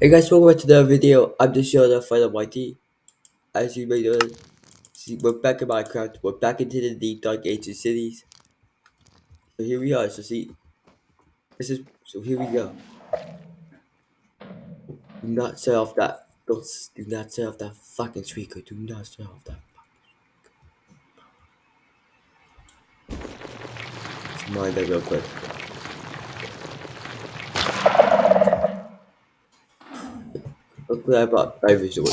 Hey guys, welcome back to the video. I'm just showing the of YT. As you may know, see, we're back in Minecraft. We're back into the deep dark ancient cities. So here we are. So see, this is so here we go. Do not set off that. Don't do not set off that fucking speaker. Do not set off that. Let's mind that real quick. With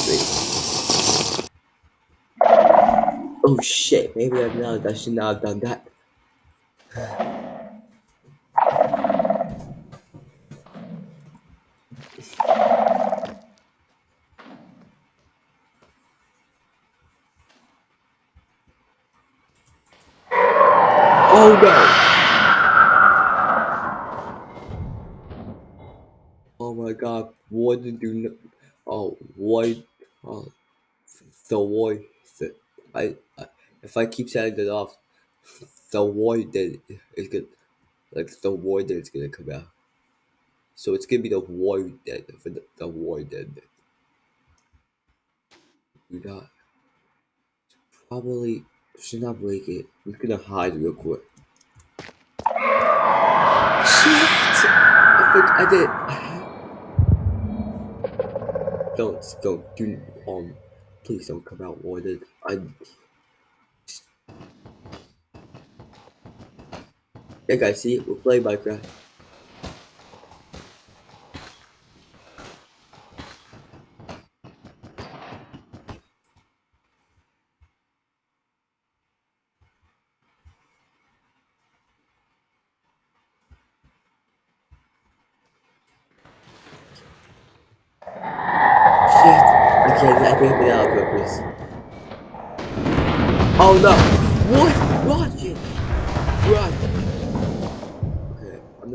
me. Oh shit, maybe I've not I should not have done that. Oh no! Oh my god, what did you know? Oh, what? Oh, the void. The, I, I, if I keep setting it off, the void that is good, like the void that is gonna come out. So it's gonna be the void dead for the, the void dead. We got probably should not break it. I'm gonna hide real quick. Shit! I think I did. Don't don't do um. Please don't come out voided. I. Yeah, guys, see, we're playing Minecraft. Oh no! What? Run,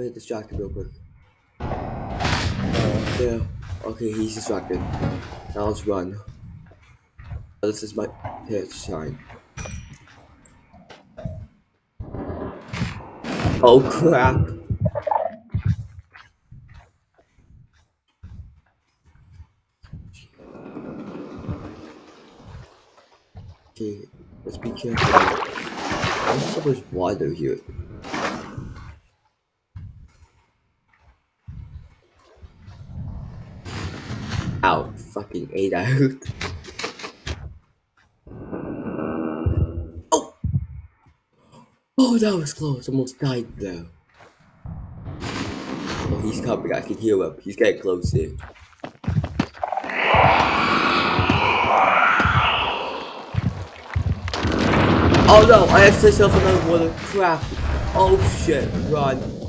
Okay, I'm gonna distract him real quick. Uh, yeah. Okay, he's distracted. Now let's run. This is my pitch shine. Oh crap! Okay, let's be careful. So much water here. Ow, fucking out. oh! Oh, that was close. Almost died though. Oh, he's coming. I can heal him. He's getting close here. Oh no, I have to another water. Crap. Oh shit, run.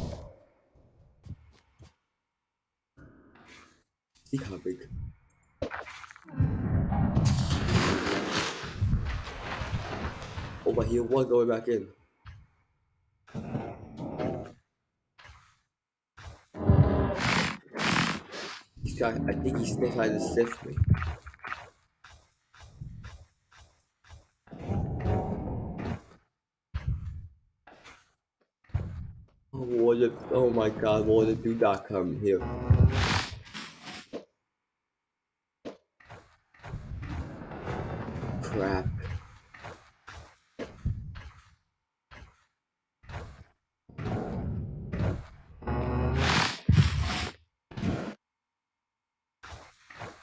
One going back in. He's trying, I think he's trying to sift me. Oh, water, oh my god, water, do not come here. Crap.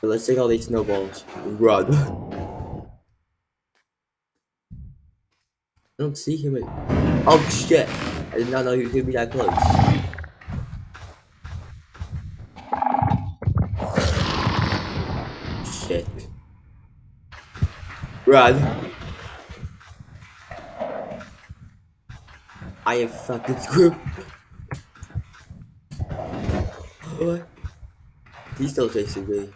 Let's take all these snowballs. Run. I don't see him. Oh shit! I did not know he was gonna be that close. Shit. Run. I am fucking screwed. What? He's still chasing me.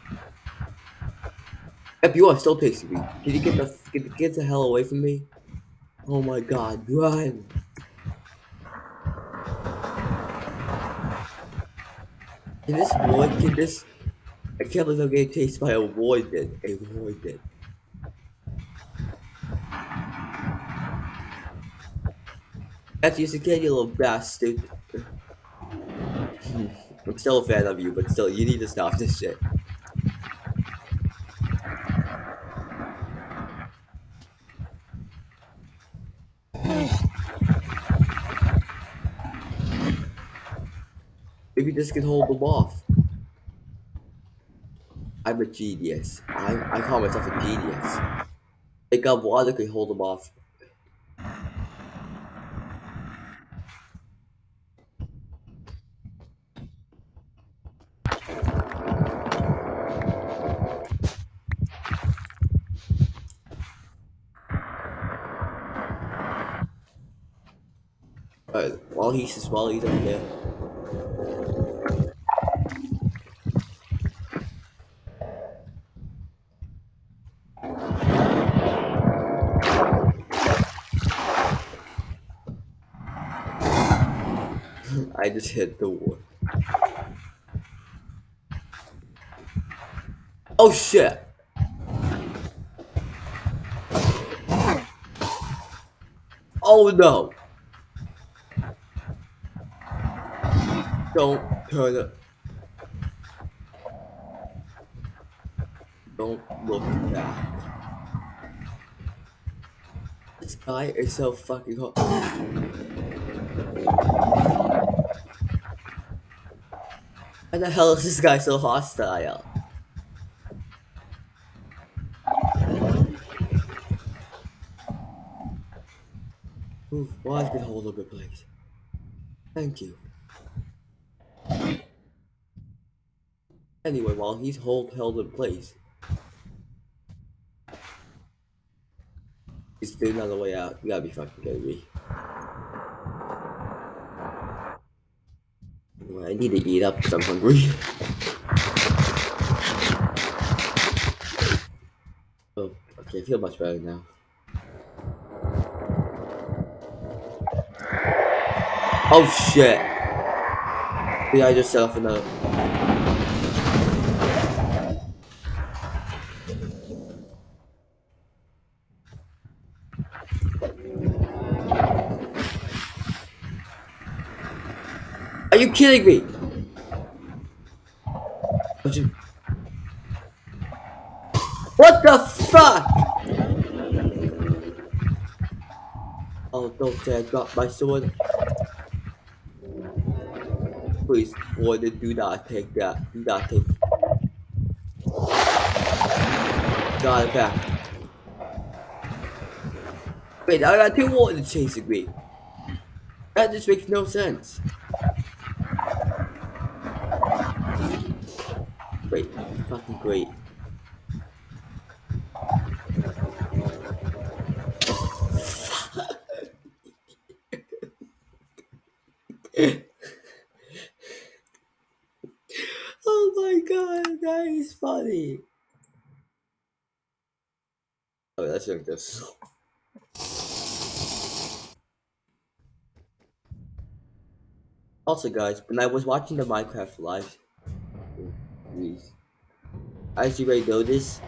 You are still chasing me. Can you get the get, get the hell away from me? Oh my god, run! Can this boy can this I can't believe I'm getting chased by a void then. A void. That's just again, you little bastard. Hmm, I'm still a fan of you, but still, you need to stop this shit. This can hold them off. I'm a genius. I, I call myself a genius. Think of water can hold them off. Alright, while he's while he's up there. I just hit the wall. Oh shit! Oh no! Don't turn it. Don't look back. This guy is so fucking hot. Why the hell is this guy so hostile? Ooh, why did hold the place? Thank you. Anyway, while he's hold held in place, he's on the way out. You gotta be fucking kidding me. I need to eat up because I'm hungry. oh, okay, I feel much better now. Oh shit! The I just set off another. Kidding me? What the fuck? Oh, don't say I dropped my sword. Please, warden, do not take that. Do not take. Got it back. Wait, I got two wardens chasing me. That just makes no sense. Great, fucking great. oh my god, that is funny. Oh, Also, guys, when I was watching the Minecraft live, please, as you may this,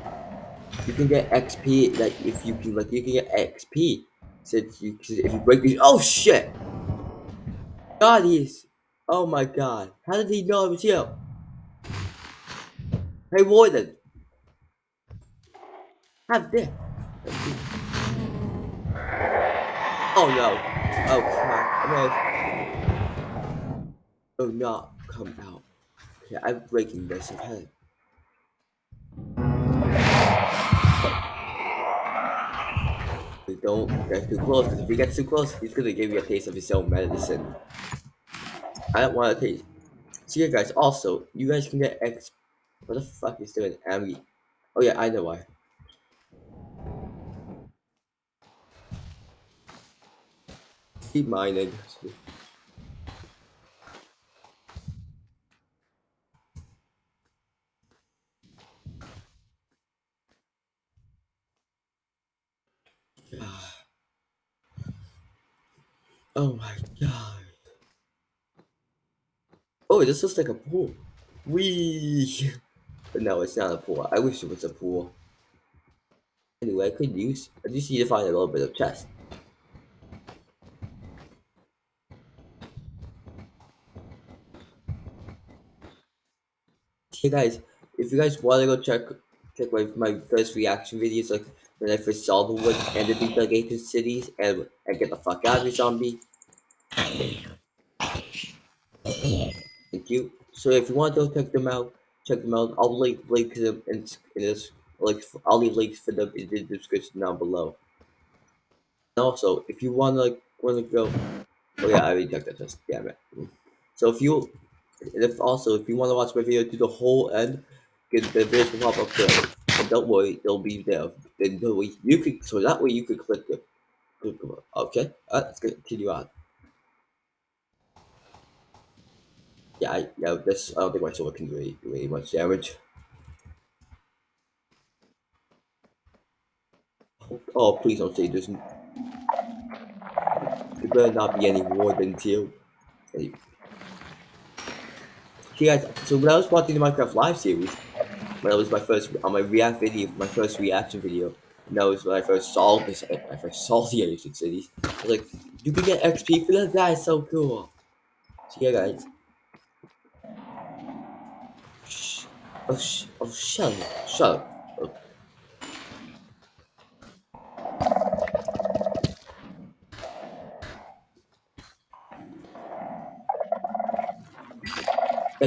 you can get XP. Like if you can, like you can get XP since you if you break these. Oh shit! God, he's. Oh my god! How did he know I was here? Hey, Warden. Have this. Oh no! Oh crap! No. Oh no! Come out. Okay, I'm breaking this. Okay. We don't get too close, because if we get too close, he's gonna give you a taste of his own medicine. I don't want to taste. So yeah, guys. Also, you guys can get X. What the fuck is doing, Ami? Oh yeah, I know why. Keep mining. Oh my god. Oh, this looks like a pool. Wee. But no, it's not a pool. I wish it was a pool. Anyway, I could use. I just need to find a little bit of chest. Hey guys, if you guys want to go check check my, my first reaction videos, like when I first saw the wood and the delegated cities and, and get the fuck out of here, zombie. Thank you. So if you want to go check them out, check them out. I'll link link them in, in this like I'll leave links for them in the description down below. And also, if you want to like want to go, oh yeah, I already checked that. Just damn it. So if you, if also if you want to watch my video to the whole end, get the videos will pop up there. And don't worry, they'll be there. Then you can so that way you could click them. Okay, let's continue on. Yeah, I, yeah, this I don't think my sword can do any, do any much damage. Oh, please don't say there's. There better not be any more than two. Okay, guys, so when I was watching the Minecraft live series, when that was my first on my react video, my first reaction video, and that was when I first saw this, I first saw the ancient cities. I was like, you can get XP for that. That is so cool. So yeah, guys. Shh. Oh, sh oh, shut up. Shut up.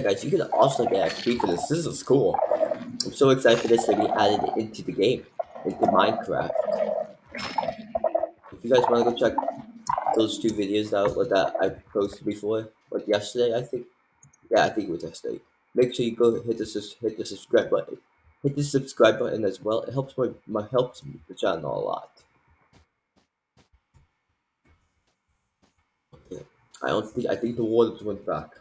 Guys, you can also get XP for this. This is cool. I'm so excited for this to be added into the game, into Minecraft. If you guys want to go check those two videos out that I posted before, like yesterday, I think. Yeah, I think it was yesterday. Make sure you go hit the hit the subscribe button. Hit the subscribe button as well. It helps my, my helps the channel a lot. Okay. I don't think I think the water went back.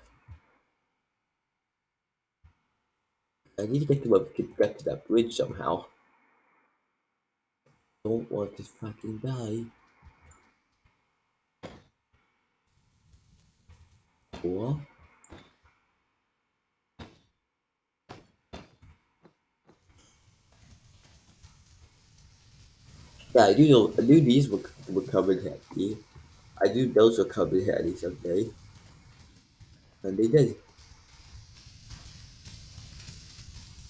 I need to get to a, get, get to that bridge somehow. Don't want to fucking die. What? Yeah, I do know. I knew these were, were covered handy. I knew those were covered handy someday. And they did.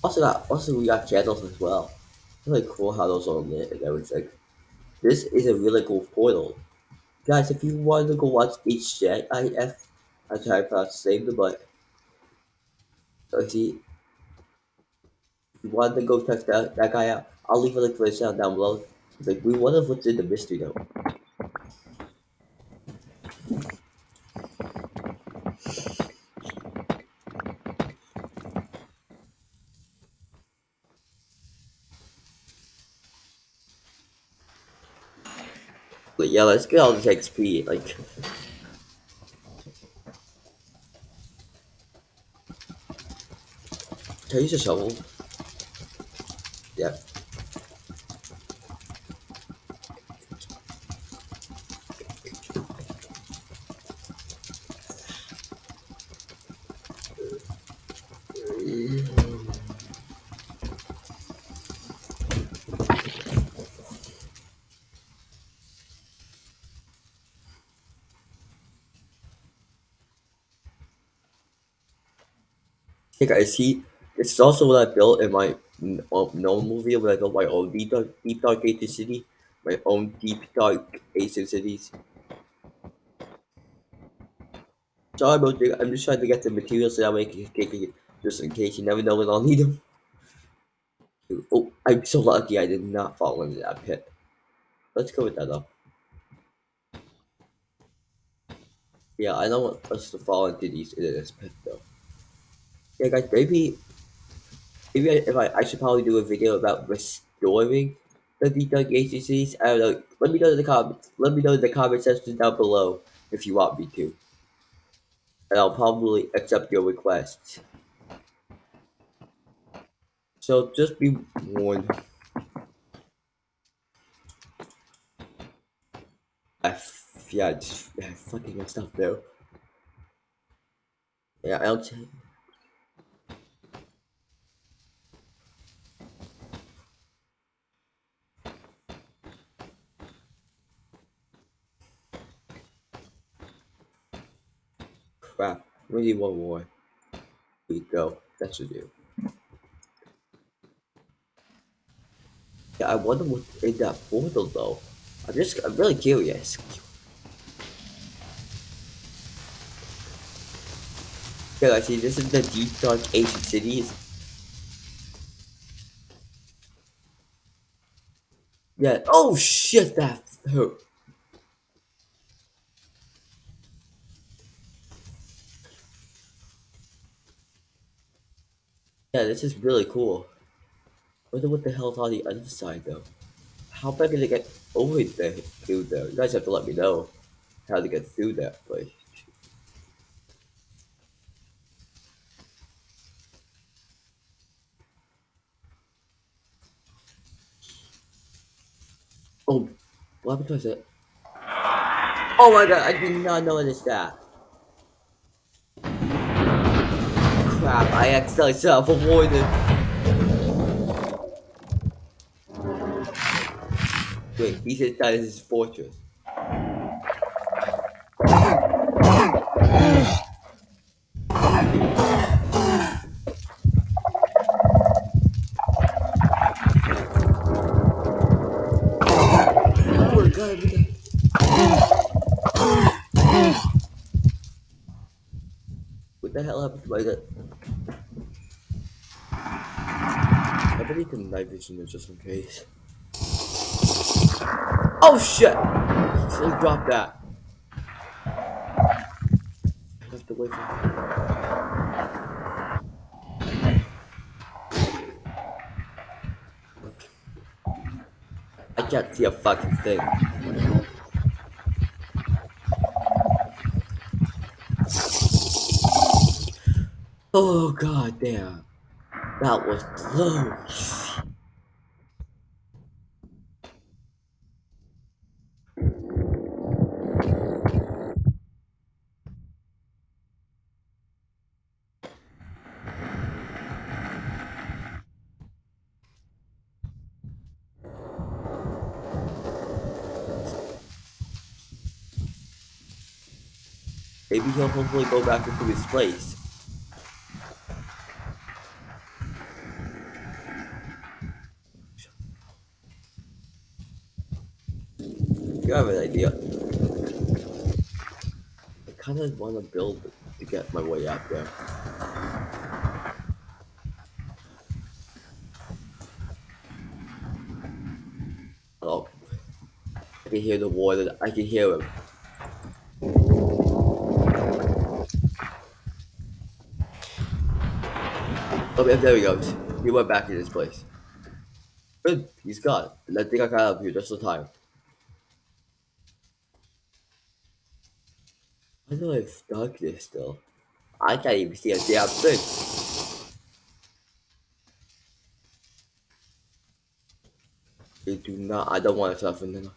Also got also we got candles as well. Really cool how those all lit and everything. This is a really cool portal. Guys, if you want to go watch HJIF, I try to save the butt. So see, if you want to go check that, that guy out, I'll leave a link for his channel down below. Like, we wonder what's in the mystery though. But yeah, let's get all this XP, like... Can I use a shovel? Yeah. Guys, see, this is also what I built in my um, normal video when I built my own Deep Dark, Deep Dark Ancient City, my own Deep Dark Ancient Cities. Sorry about that, I'm just trying to get the materials so that way I can take it just in case you never know when I'll need them. Oh, I'm so lucky I did not fall into that pit. Let's go with that up. Yeah, I don't want us to fall into these into this pit though yeah, guys, maybe, maybe if I, I should probably do a video about restoring the detailed agencies. I don't know. Let me know in the comments. Let me know in the comment section down below if you want me to. And I'll probably accept your requests. So just be warned. I, yeah, I just I fucking messed up though. Yeah, I'll. crap. We need one more. We go. That should do. Yeah, I wonder what's in that portal though. I'm just, I'm really curious. Yeah, I see. This is the deep dark ancient cities. Yeah. Oh shit! That hurt. Yeah, this is really cool. Wonder what the hell's on the other side though. How am I gonna get over there through there? You guys have to let me know how to get through that place. Oh, what happened to it? Oh my god, I did not notice that. Crap, I accidentally self-avoided. Wait, he's inside his fortress. What the- hell happened to my gun? Vision is just in case. Oh shit! So drop that. I have to wait for I can't see a fucking thing. Oh god damn. That was close. He'll hopefully go back into his place. You have an idea. I kind of want to build to get my way out there. Oh, I can hear the water. I can hear him. There he goes. He went back in his place. Good, he's gone. And I think I got of here just in time. I have darkness still? I can't even see a damn thing. You do not. I don't want to suffer now.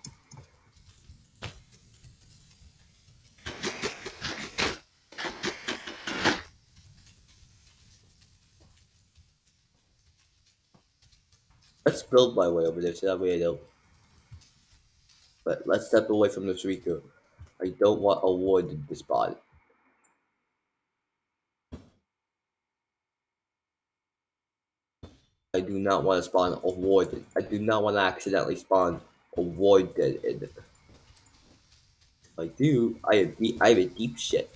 Let's build my way over there so that way I don't. But let's step away from this Riku. I don't want a ward to spawn. I do not want to spawn a ward. I do not want to accidentally spawn a ward dead in. If I do, I have I have a deep shit.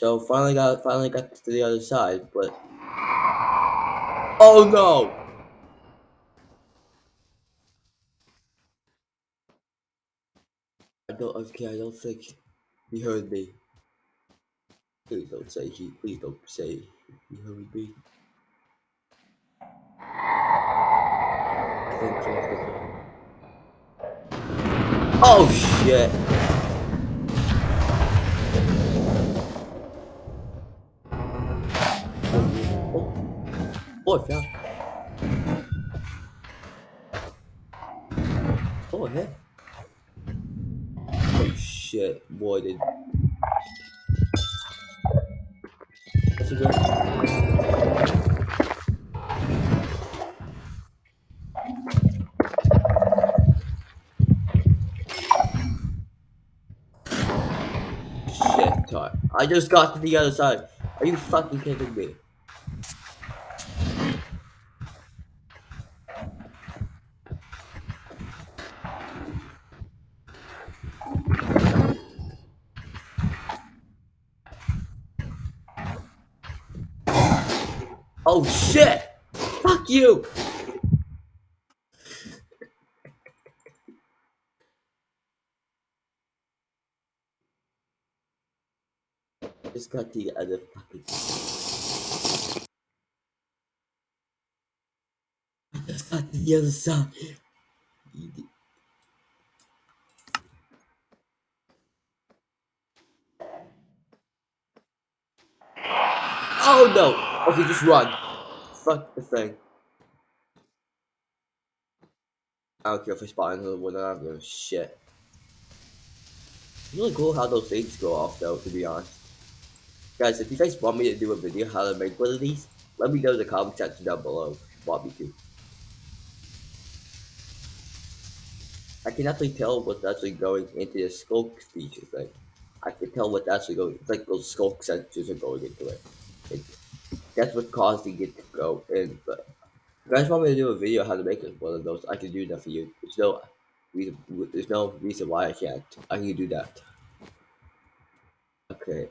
So finally got finally got to the other side, but oh no! I don't okay. I don't think he heard me. Please don't say he. Please don't say he heard me. Oh shit! Oh, I found. Oh, heck. Oh shit, boy, did. That's a good. I just got to the other side. Are you fucking kidding me? Oh shit! Fuck you! Just got the other fucking. Just got the other side. Oh no! Okay, just run. Fuck the thing. I don't care if I spot another one, I don't give a shit. It's really cool how those things go off though, to be honest. Guys, if you guys want me to do a video how to make one of these, let me know in the comment section down below want me to. I can actually tell what's actually going into the sculk feature thing. I can tell what's actually going, it's like those sculk sensors are going into it. It that's what's causing it to go in, but if you guys want me to do a video how to make one of those, I can do that for you. There's no reason, there's no reason why I can't. I can do that. Okay.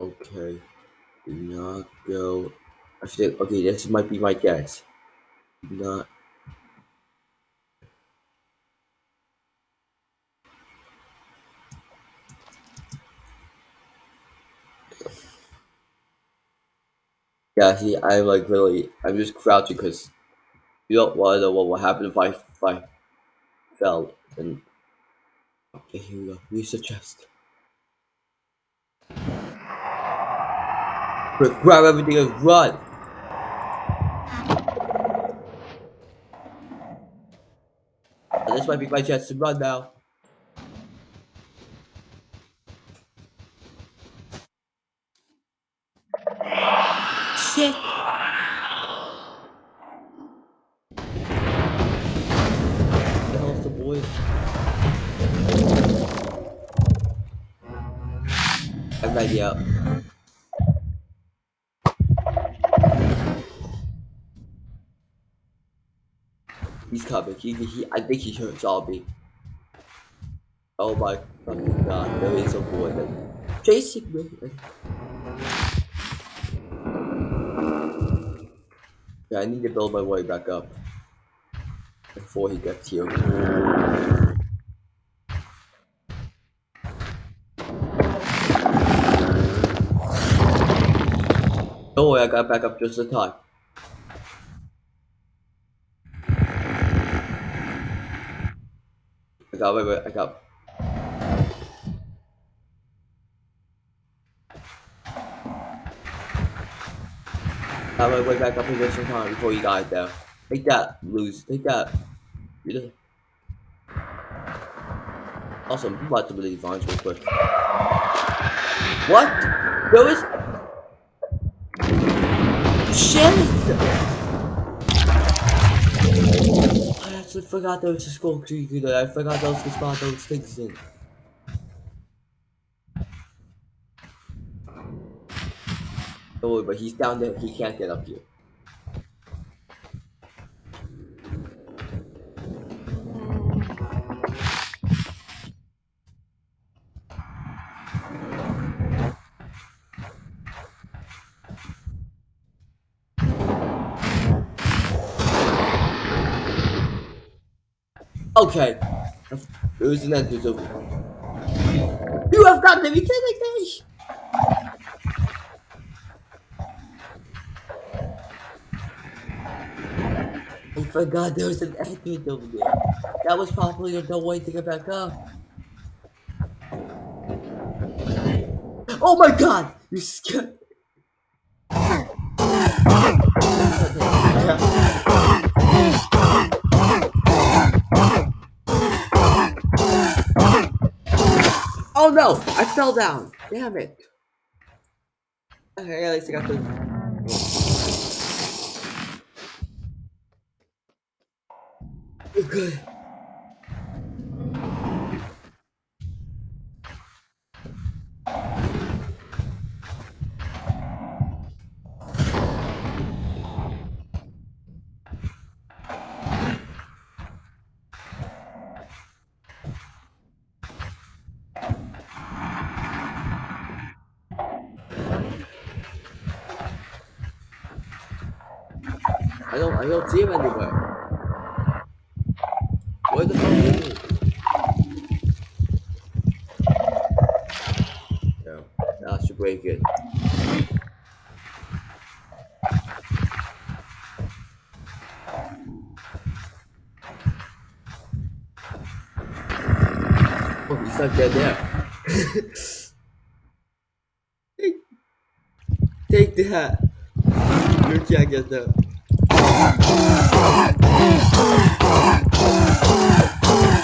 Okay. Do not go. I think, okay, this might be my guess. Not. Yeah, see, I'm like really, I'm just crouching because you don't want to know what will happen if I, if I fell. And okay, here we go. Use the chest. Grab everything and run! This might be my chance to run now. He, he, I think he hurt zombie. Oh my fucking god, there is a boy that chasing me. Yeah, I need to build my way back up before he gets here. Don't worry, I got back up just in time. Got, wait, wait, I got. I my way back up in time before he died there. Take that, lose. Take that. You just... Awesome, I'm about to believe vines real quick. What? There was... Shit! Actually forgot there was a tree there. I forgot those could spot those things in. Don't worry, but he's down there. He can't get up here. Okay. It was an entrance over. You have got to be kidding! I forgot there was an entrance over there. That was probably the way to get back up. Oh my god! You scared. Oh no! I fell down! Damn it! Okay, at least I got the. Good. don't I don't see him anywhere. Where the fuck is he? Yeah, that should break it. Oh, he's not dead there. take, take that. You can't get that.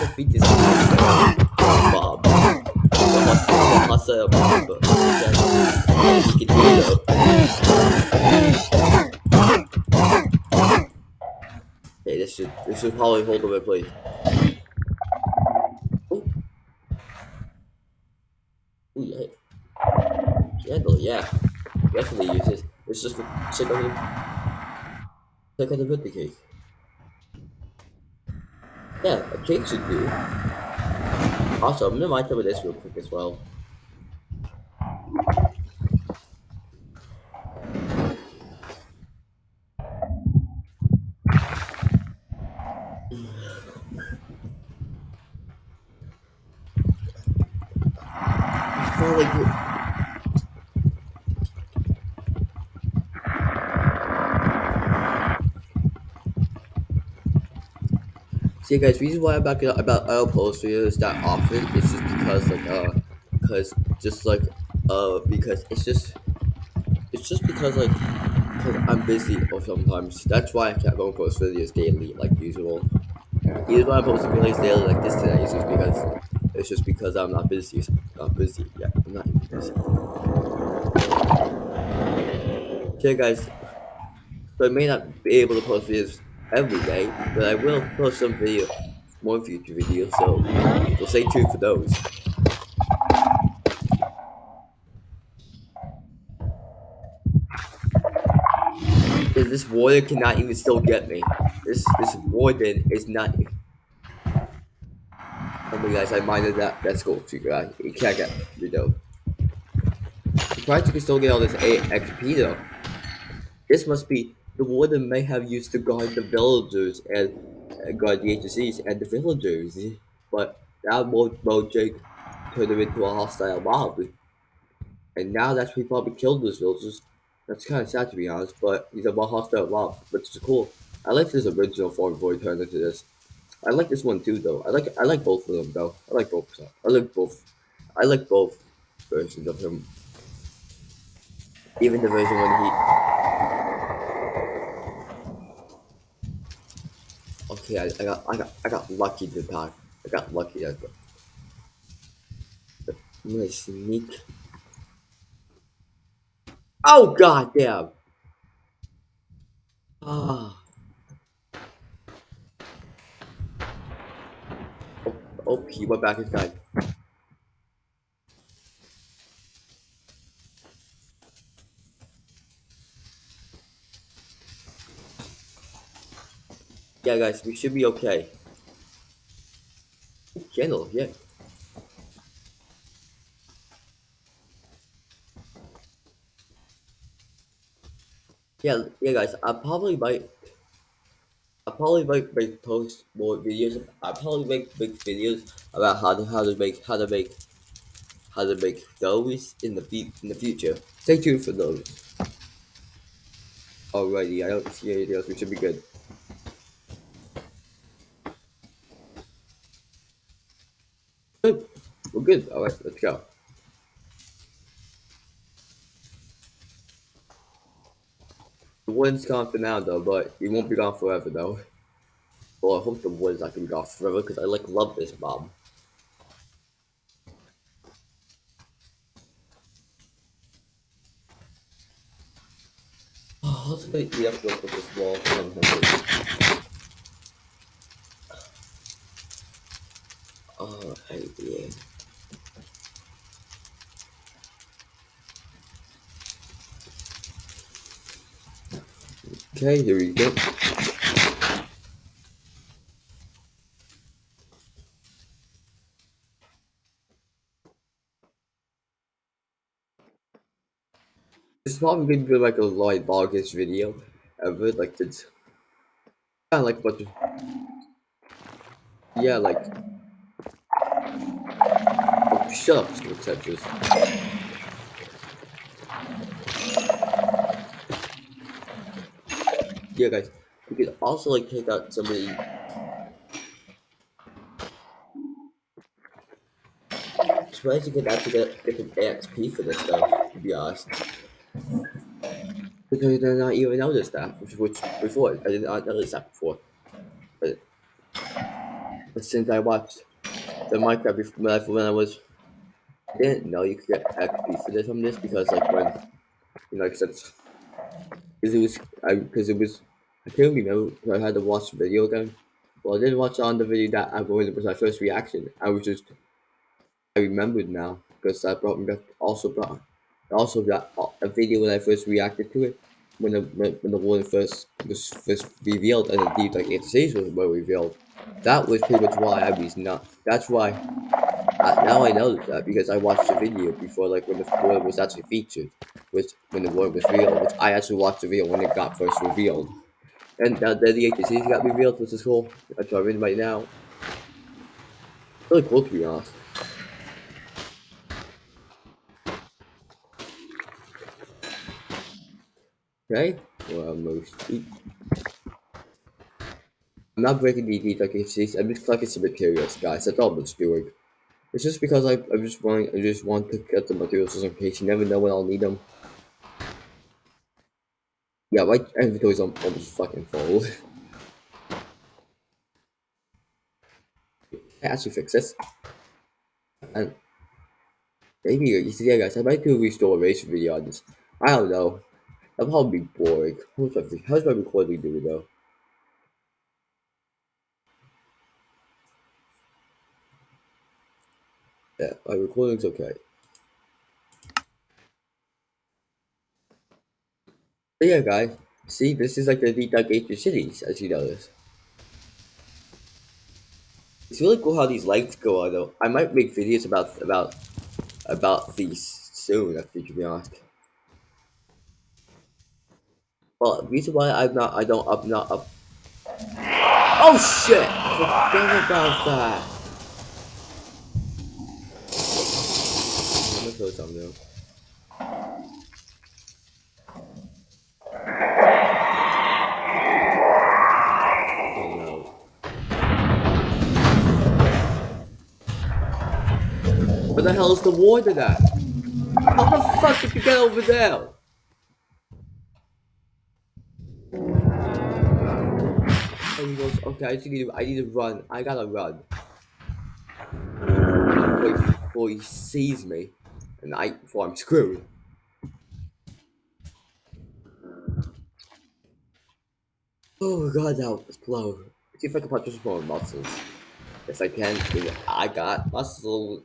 Defeat this Bob. The hustle, the hustle, Bob. He can. Hey, this should this should probably hold the replay. Oh. Ooh, yeah. Candle, yeah. Definitely use it. It's just check out the check out the birthday cake. Yeah, a cake should do. Also, I'm gonna mind over this real quick as well. I feel like it- See, guys, reason why I'm not gonna about I'll post videos that often is just because like uh, because just like uh, because it's just it's just because like because I'm busy or sometimes that's why I can't go post videos daily like usual. Even when I post videos daily like this today, it's just because it's just because I'm not busy. I'm busy. Yeah, I'm not even busy. Okay, guys. So I may not be able to post videos every day, but I will post some video, more future videos. So, so stay tuned for those. This warrior cannot even still get me. This this warden is not. Oh my guys, I minded that. That's cool. Figure. You can't get me though. Surprised you can still get all this A XP though. This must be the warden may have used to guard the villagers and uh, guard the HCs and the villagers, but now Mo Mojang turned him into a hostile mob, and now that's he probably killed those villagers. That's kind of sad to be honest, but he's a more hostile mob, but it's cool. I like this original form before he turned into this. I like this one too, though. I like I like both of them, though. I like both. I like both. I like both versions of him. Even the version when he Okay, I, I got I got I got lucky to talk. I got lucky. I got, I'm gonna sneak. Oh god damn! Ah. Oh, oh, he went back inside. Yeah, guys, we should be okay. Candle, yeah. Yeah, yeah, guys. I probably might. I probably might make post more videos. I probably make make videos about how to how to make how to make how to make those in the in the future. Stay tuned for those. Alrighty, I don't see anything else. We should be. Good. Good. Alright, let's go. The wind's gone for now though, but it won't be gone forever though. Well, I hope the wind's not gonna be gone forever because I like love this bomb. Oh, let's get the up with this wall. Alright, yeah. Okay, here we go. This is probably gonna be like a like longest video ever, like it's of like what. Yeah, like. Oh, shut up, Skill Tetris. Yeah, guys, we could also like take out somebody. Surprised you could actually get different for this stuff, to be honest. Because I did not even notice that, which, which before I did not notice that before. But, but since I watched the Minecraft before, when I was, I didn't know you could get XP for this from this because like when, you know, like since, because it was, I because it was, I can't remember. I had to watch the video again. Well, I didn't watch on the video that I it was my first reaction. I was just, I remembered now because that brought me back. Also brought, also got uh, a video when I first reacted to it when the when, when the one first was first revealed and indeed like the series was were revealed. That was pretty much why I was not. That's why. I, now I know that because I watched the video before, like when the word was actually featured, which when the word was revealed, which I actually watched the video when it got first revealed. And uh, now then the series got revealed, which is cool. I'm in right now. Really cool to be honest. Okay, well, most. I'm not breaking the DWCs, I'm just collecting some materials, guys. That's all I'm doing. It's just because I, I just want I just want to get the materials in case you never know when I'll need them. Yeah, my inventory's almost fucking full. I actually fix this. And maybe you see, yeah, guys, I might do a race video on this. I don't know. That'll probably be boring. How's my, how's my recording doing though? Yeah, my recording's okay. But yeah, guys. See, this is like the Dedugator cities, as you notice. It's really cool how these lights go on, though. I might make videos about about about these soon, actually, to be honest. Well, the reason why I'm not, I don't I'm not up. Oh shit! I forgot about that. I'm gonna throw something though. Oh no. Where the hell is the water at? How the fuck did you get over there? And he goes, okay, I need to, I need to run. I gotta run. Wait before he sees me, and I before I'm screwed. Oh god, that was blow. See if I can punch some more muscles. If I can, I got muscle.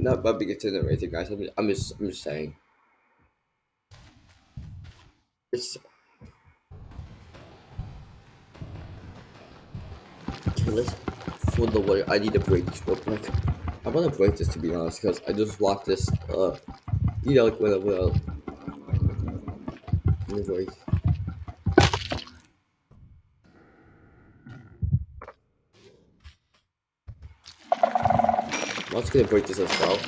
Not about big to or anything, guys. I'm just, I'm just, I'm just saying. It's okay, let's for the way I need to break this real quick. I want to break this to be honest, because I just watched this. Uh, you know, like when I will. Anyway. I'm just gonna break this as well.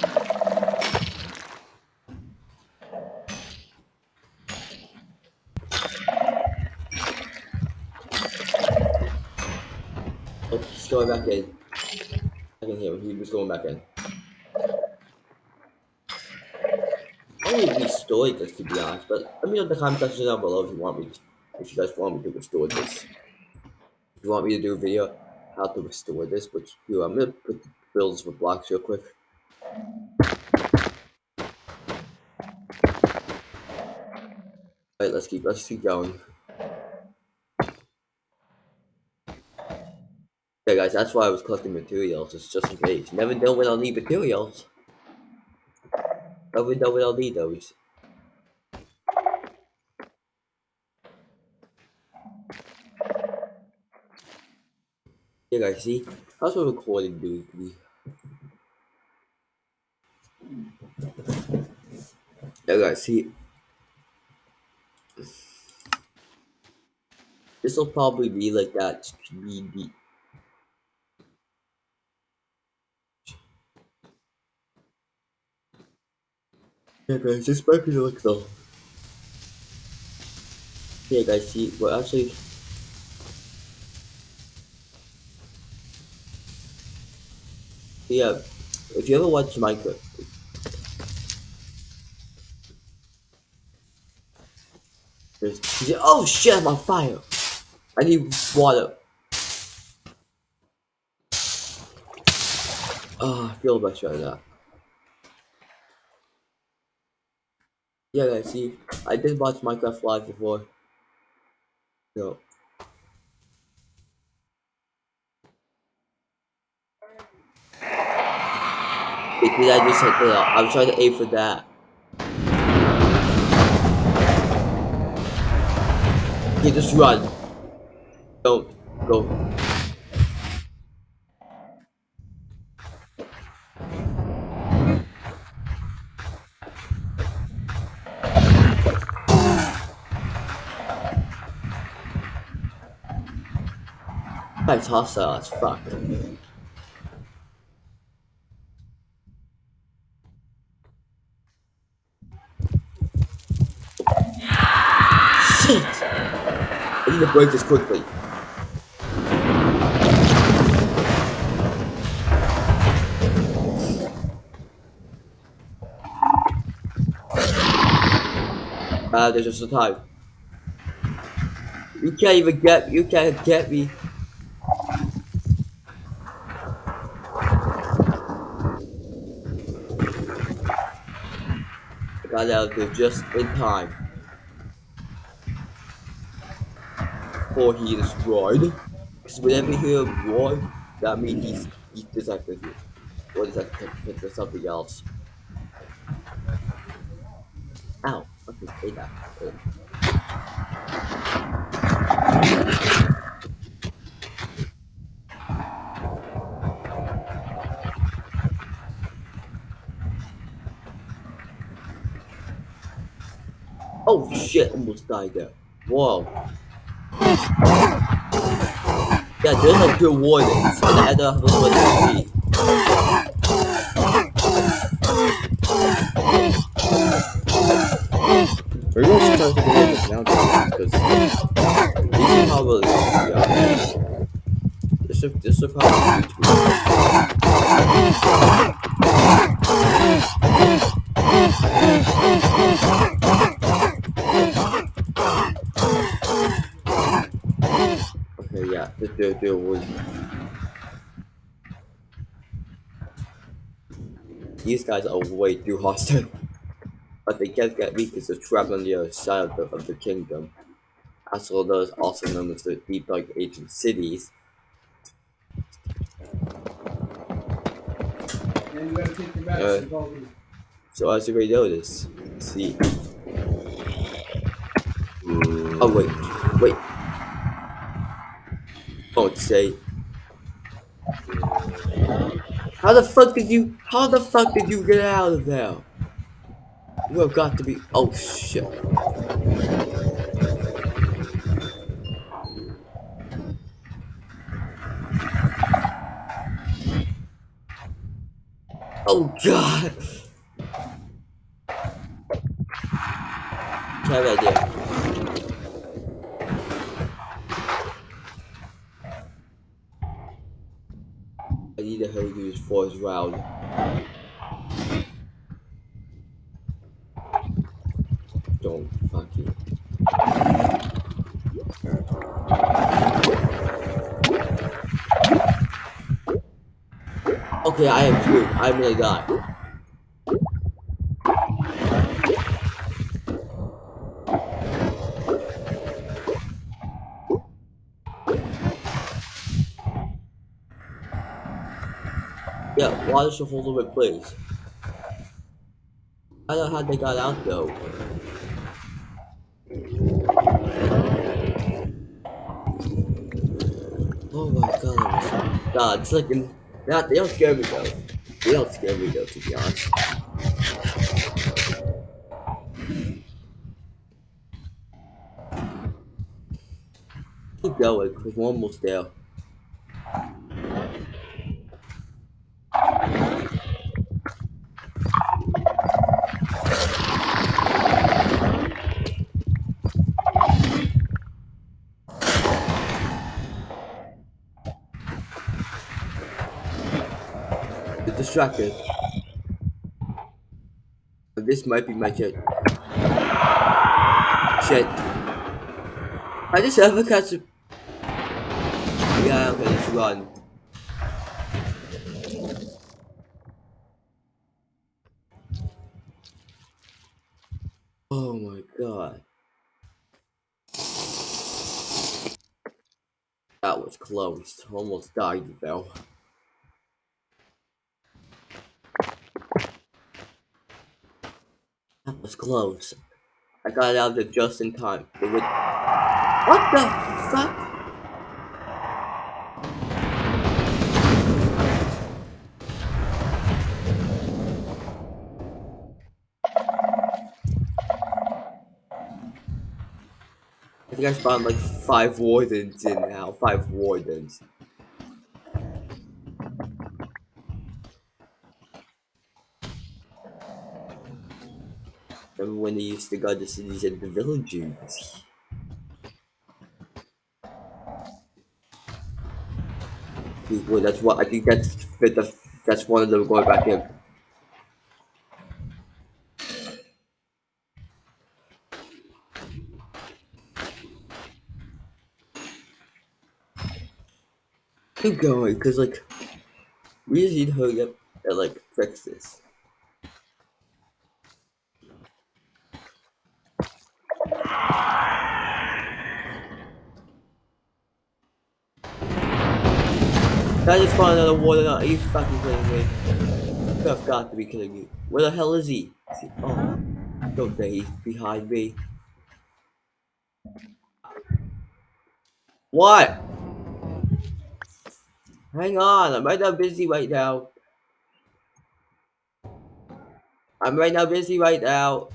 Oh, he's going back in. I can hear him. He was going back in. I would restore this to be honest, but let me know in the comment section down below if you want me to, if you guys want me to restore this. If you want me to do a video how to restore this, which you I'm gonna put builds with blocks real quick. Alright, let's keep let's keep going. Yeah guys, that's why I was collecting materials, it's just in case. Never know when I'll need materials. Never know when I'll need those. Yeah guys, see? How's my recording doing Yeah guys, see? This will probably be like that speedy. Yeah, guys, this might be like the. Yeah, guys, see, well, actually. Yeah, if you ever watch Minecraft, oh shit, I'm on fire! I need water. Oh, I feel much better now. Yeah, guys, see, I did watch Minecraft Live before. So. Did I just hit it out? I was trying to aim for that. Okay, just run. Don't go. That's hostile as fuck. Shit! I need to break this quickly. Uh, there's just a time. You can't even get you can't get me. I got out there just in time. Before he destroyed. Because whenever you hear a that means he's he's detected you. Or detected something else. Ow, okay, say that. Oh shit, almost died there. Whoa. Yeah, there's like good wardens, and I don't have what. We're gonna start to get this down because these probably yeah. This is this is probably Okay, yeah, the the the was. These guys are way too hostile. But they can't get me because they're trapped on the other side of the, of the kingdom. As well as also known as the Deep Dark Ancient Cities. Uh, so as you may notice, see. Oh wait, wait. Don't say. How the fuck did you? How the fuck did you get out of there? You have got to be. Oh shit. Oh god. Bad idea. I need to hurry through this forest round. Don't fuck you. Okay, I am screwed. I'm. Yeah, why does she hold it, please? I don't know how they got out though. Oh my god, God, it's like in, that, they don't scare me though. Don't scare me though, to be honest. Keep going, because we're almost there. Distracted. This might be my jet. Shit. I just ever catch a... Yeah, okay, let's run. Oh my god. That was close. Almost died though. Close. I got out of there just in time. It would... What the fuck? I think I spawned like five wardens in now. Five wardens. Remember when they used to guard the cities and the villages? Well, that's what I think that's that's, that's one of them going back in. Keep going, cause like we just need to hurry up and like fix this. I just found another now. Are you fucking kidding me? You have got to be kidding me. Where the hell is he? Oh, don't say he's behind me. What? Hang on, I'm right now busy right now. I'm right now busy right now.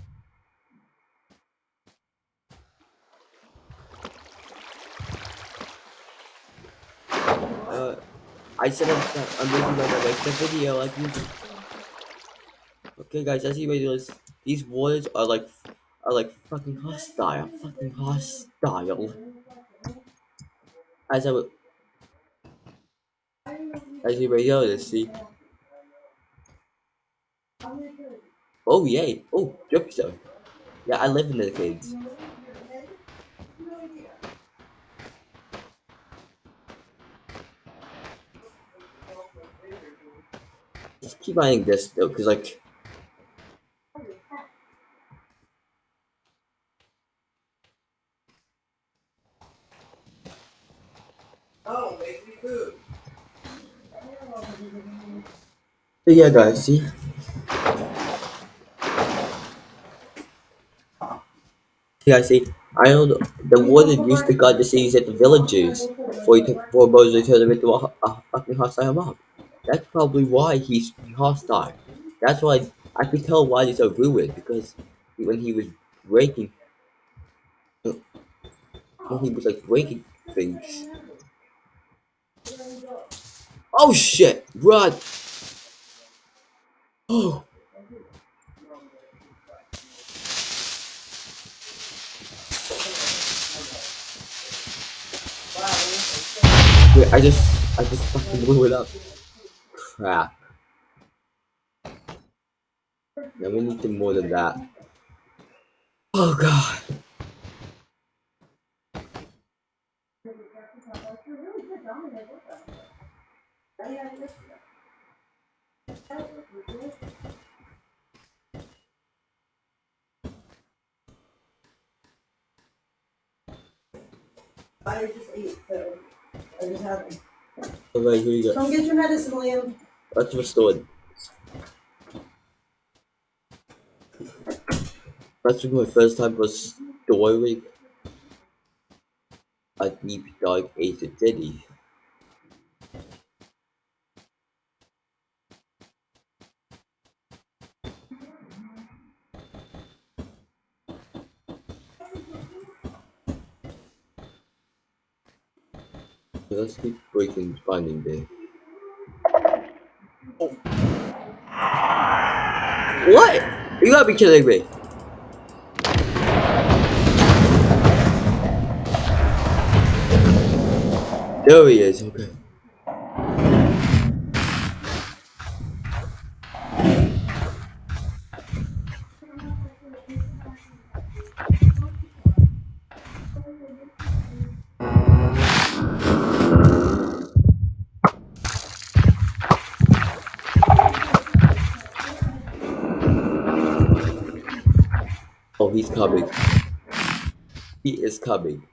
Uh, I said I'm, I'm. Make the video like usual. Okay, guys, as you may notice, these waters are like are like fucking hostile, fucking hostile. As I would, as you may notice, see. Oh yay! Oh, dripstone. Yeah, I live in the caves. Keep buying this though, cause like. Oh, make me food. Yeah, guys, see. Yeah, see, I know the, warden used to guard the cities at the villages before he took before Moses turned him into a, ho- a fucking hostile mob. That's probably why he's hostile. That's why I could tell why he's so ruined because when he was breaking, when he was like breaking things. Oh shit! Run! Oh. Wait, I just, I just fucking blew it up. Crap. Now we need to more than that. Oh god. I just ate, so I just haven't. Alright, here you go. Come get your medicine, Liam. Let's restore it. That's my first time restoring a deep dark ancient city. let's keep breaking finding there. Oh. What? You gotta be kidding me. There he is, Oh, he's coming. He is coming.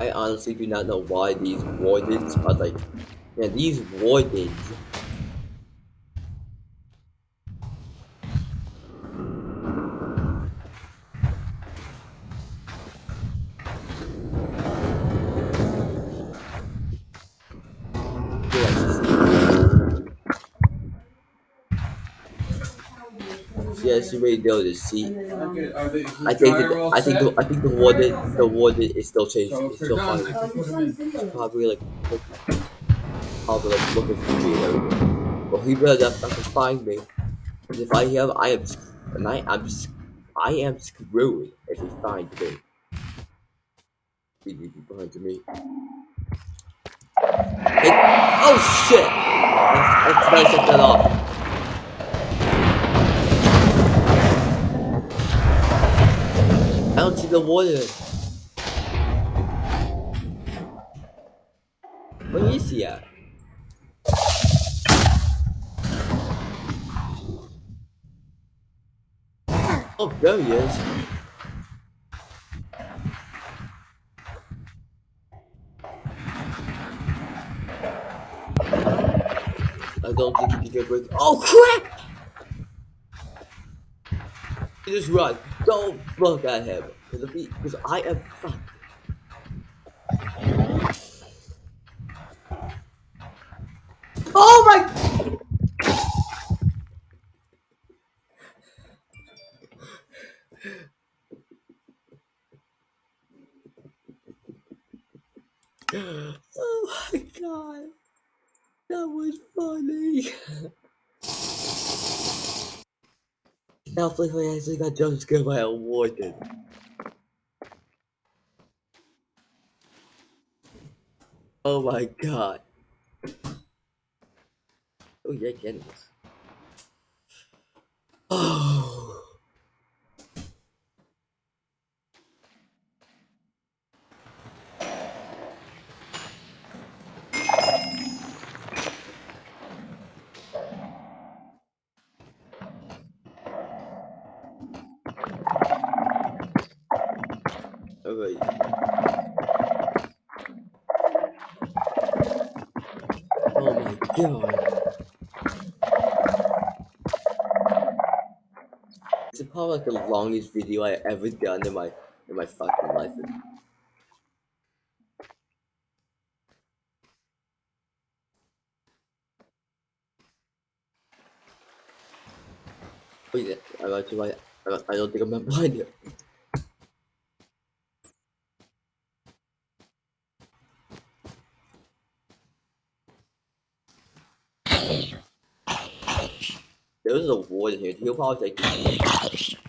I honestly do not know why these wardens are like, yeah, these wardens. Yes, you may notice. See, Okay, um, I think the, I think the, I think the warden the warden is still changed. It's still fine. you put 'em in. Probably like look, probably like looking for me and everything. But he better not fucking find me. 'Cause if I have, I am, sc- and I am, sc- I am screwed if he finds me. He he he finds me. It, oh shit! Let's, let's set that off. I the water. Where is he at? Oh, there he is. I don't think he can break. Oh crap! Just run. Don't look at him. Because because I am fucked. Oh my! Oh my god. That was funny. now Flickly actually got jump scared by a warden. Oh my god. Oh yeah, Jennings. Oh. Alright. Oh my god. It's probably like the longest video I ever done in my in my fucking life. Oh yeah, I got you. I, don't think I'm not blind yet. There's a warden here. He'll probably take.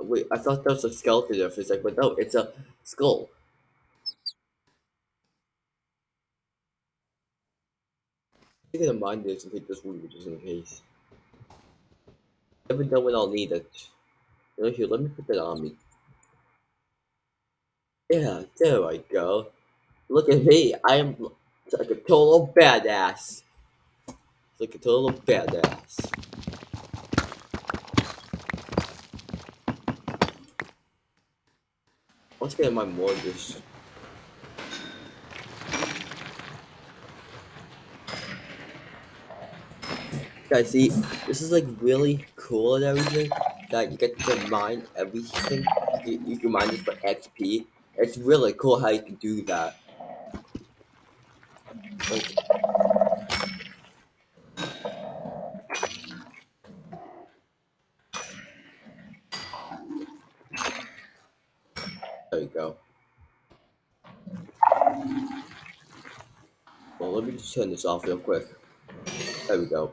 Wait, I thought that was a skeleton there for a sec, but no, it's a skull. I'm gonna mind this and take this wood just in case. Never know when I'll need it. Here, let me put that on me. Yeah, there I go. Look at me, I am like a total badass. Like a total badass. Let's get my mortgage. Guys, see, this is like really cool and everything. That you get to mine everything. You can, you can mine it for XP. It's really cool how you can do that. Like, there you go. Well, let me just turn this off real quick. There we go.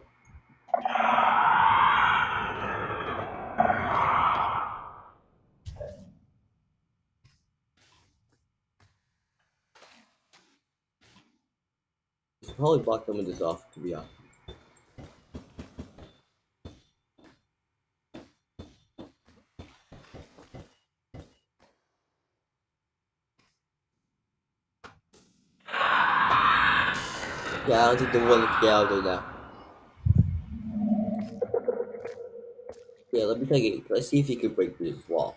Should probably block some of this off, to be honest. Yeah, I don't think they want to get out there now. Yeah, let me take it. Let's see if he can break this wall.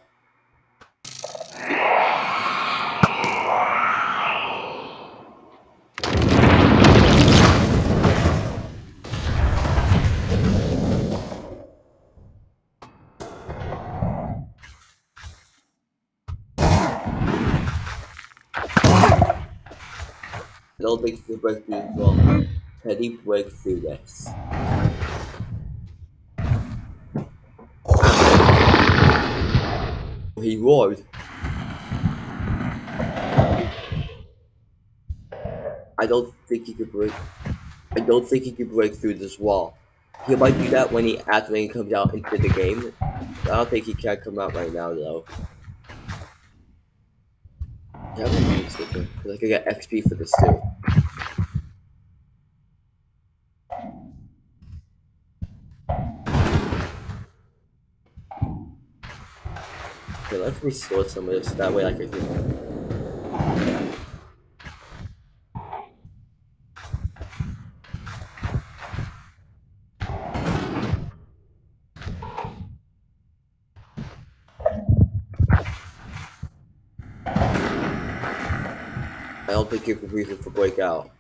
I don't think uh, he can break through this he break through this? He roared. I don't think he could break. I don't think he could break through this wall. He might do that when he after he comes out into the game. I don't think he can come out right now though. Yeah, I'm gonna use it because I could get XP for this too. Okay, let's restore some of this. That way I can. I don't think you can use it for breakout.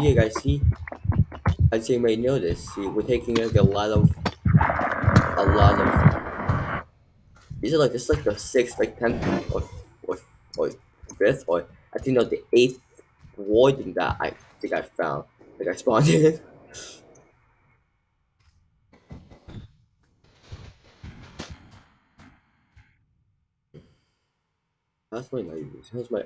Yeah, guys, see? As you may notice, see, we're taking like a lot of, a lot of. These are like this, is like the sixth, like tenth, or or or fifth, or I think not the eighth warden that I think I found, like I spawned in. My knife? How's my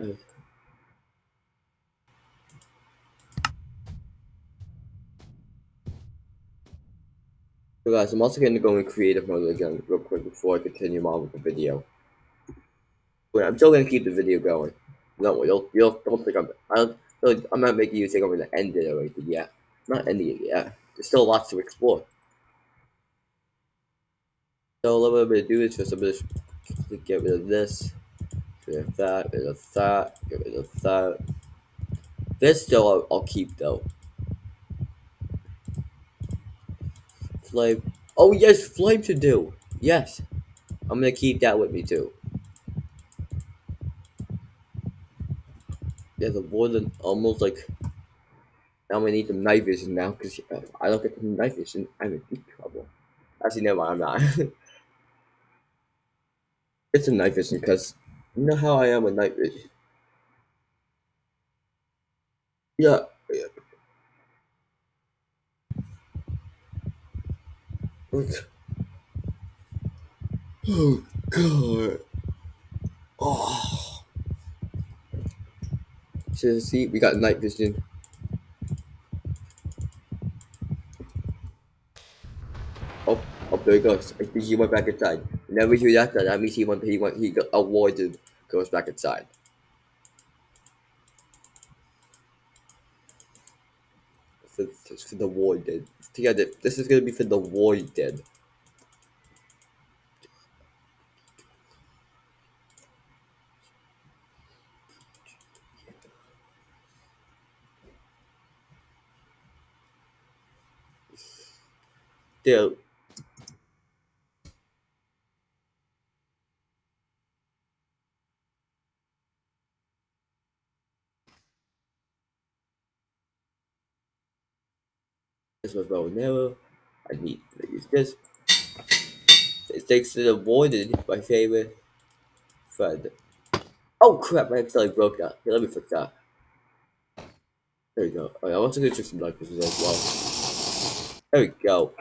Guys, I'm also going to go in creative mode again real quick before I continue on with the video. Wait, I'm still going to keep the video going. No, you'll, you'll don't think I'm, I don't, I'm not making you think I'm going to end it or anything yet. I'm not ending it yet. There's still lots to explore. So what I'm going to do is just, I'm going get rid of this, get rid of that, get rid of that, get rid of that. This still I'll, I'll keep though. Flame. Oh yes, flame to do. Yes, I'm gonna keep that with me too. Yeah, the warden almost like. Now we need some night vision now because uh, I don't get the night vision. I'm in deep trouble. Actually, never mind. I'm not. it's a night vision because you know how I am with night vision. Yeah. Oh god. Oh. So see, we got night vision. Oh, oh, there he goes. I think he went back inside. Whenever you do that, that means he went. He went. He got avoided. Goes back inside. For, the warden. Together, this is gonna be for the warden. Dude. There's my bow and. I need to use this. It takes the warden, my favorite friend. Oh crap, my accidentally broke that. Let me fix that. There we go. Oh, Alright, I want to go check some life as well. There we go.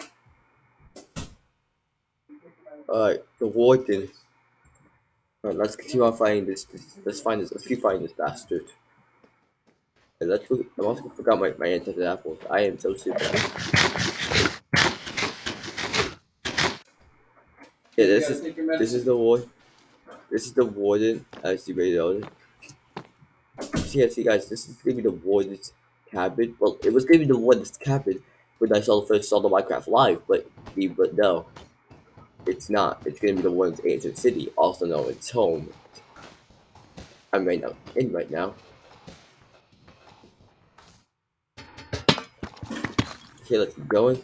Alright, the warden. Alright, let's continue on finding this, this. Let's find this. Let's keep finding this bastard. Let's look. I also forgot my, my enchanted apples. I am so stupid. Yeah, this is this is the warden. This is the warden as may know. See, see, guys, this is gonna be the warden's cabin. Well, it was gonna be the warden's cabin when I saw first saw the Minecraft live, but but no, it's not. It's gonna be the warden's ancient city, also known as home. I'm right now in right now. Okay, let's keep going.